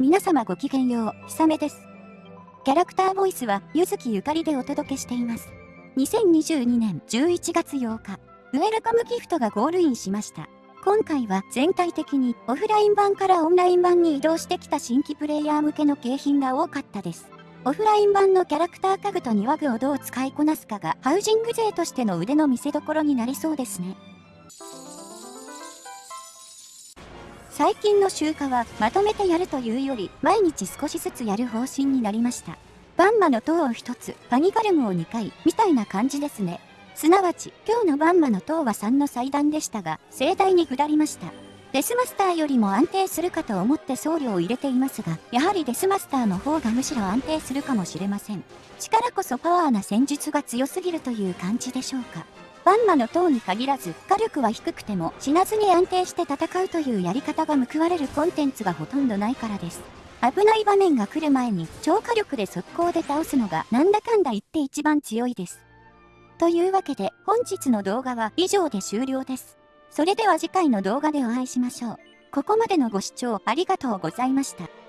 皆様ごきげんよう、ひさめです。キャラクターボイスは、ゆずきゆかりでお届けしています。2022年11月8日、ウェルカムギフトがゴールインしました。今回は全体的にオフライン版からオンライン版に移動してきた新規プレイヤー向けの景品が多かったです。オフライン版のキャラクター家具と庭具をどう使いこなすかがハウジング勢としての腕の見せ所になりそうですね。最近の集荷はまとめてやるというより毎日少しずつやる方針になりました。バンマの塔を1つ、パニガルムを2回、みたいな感じですね。すなわち、今日のバンマの塔は3の祭壇でしたが、盛大に下りました。デスマスターよりも安定するかと思って送料を入れていますが、やはりデスマスターの方がむしろ安定するかもしれません。力こそパワーな戦術が強すぎるという感じでしょうか。バンマの塔に限らず、火力は低くても死なずに安定して戦うというやり方が報われるコンテンツがほとんどないからです。危ない場面が来る前に超火力で速攻で倒すのがなんだかんだ言って一番強いです。というわけで本日の動画は以上で終了です。それでは次回の動画でお会いしましょう。ここまでのご視聴ありがとうございました。